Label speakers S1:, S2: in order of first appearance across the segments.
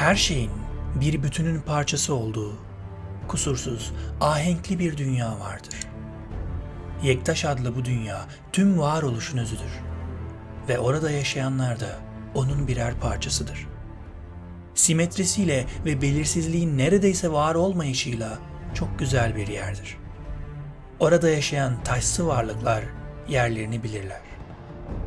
S1: her şeyin bir bütünün parçası olduğu, kusursuz, ahenkli bir dünya vardır. Yektaş adlı bu dünya tüm varoluşun özüdür ve orada yaşayanlar da onun birer parçasıdır. Simetrisiyle ve belirsizliğin neredeyse var olmayışıyla çok güzel bir yerdir. Orada yaşayan taşsı varlıklar yerlerini bilirler.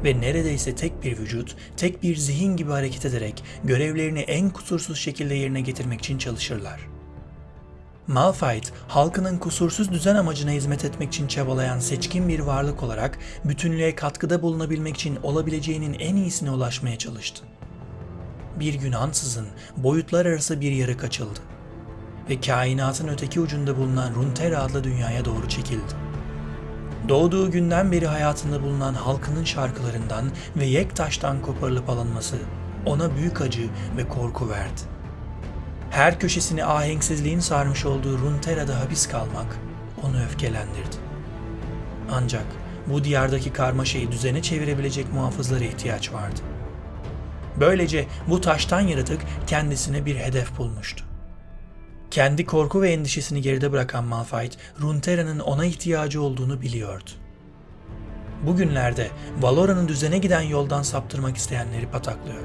S1: Ve neredeyse tek bir vücut, tek bir zihin gibi hareket ederek görevlerini en kusursuz şekilde yerine getirmek için çalışırlar. Malphite, halkının kusursuz düzen amacına hizmet etmek için çabalayan seçkin bir varlık olarak bütünlüğe katkıda bulunabilmek için olabileceğinin en iyisine ulaşmaya çalıştı. Bir gün ansızın boyutlar arası bir yarık açıldı ve kainatın öteki ucunda bulunan Runeterra adlı dünyaya doğru çekildi. Doğduğu günden beri hayatında bulunan halkının şarkılarından ve Yektaş'tan koparılıp alınması ona büyük acı ve korku verdi. Her köşesini ahenksizliğin sarmış olduğu Runeterra'da hapis kalmak onu öfkelendirdi. Ancak bu diyardaki karmaşayı düzene çevirebilecek muhafızlara ihtiyaç vardı. Böylece bu taştan yaratık kendisine bir hedef bulmuştu. Kendi korku ve endişesini geride bırakan Malphite, Runeterra'nın ona ihtiyacı olduğunu biliyordu. Bugünlerde Valora'nın düzene giden yoldan saptırmak isteyenleri pataklıyor.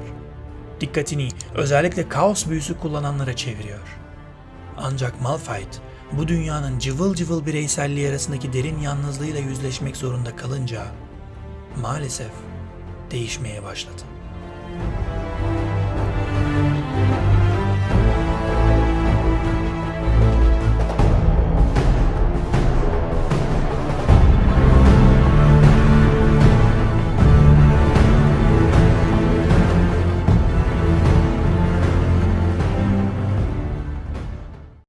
S1: Dikkatini özellikle kaos büyüsü kullananlara çeviriyor. Ancak Malphite bu dünyanın cıvıl cıvıl bireyselliği arasındaki derin yalnızlığıyla yüzleşmek zorunda kalınca maalesef değişmeye başladı.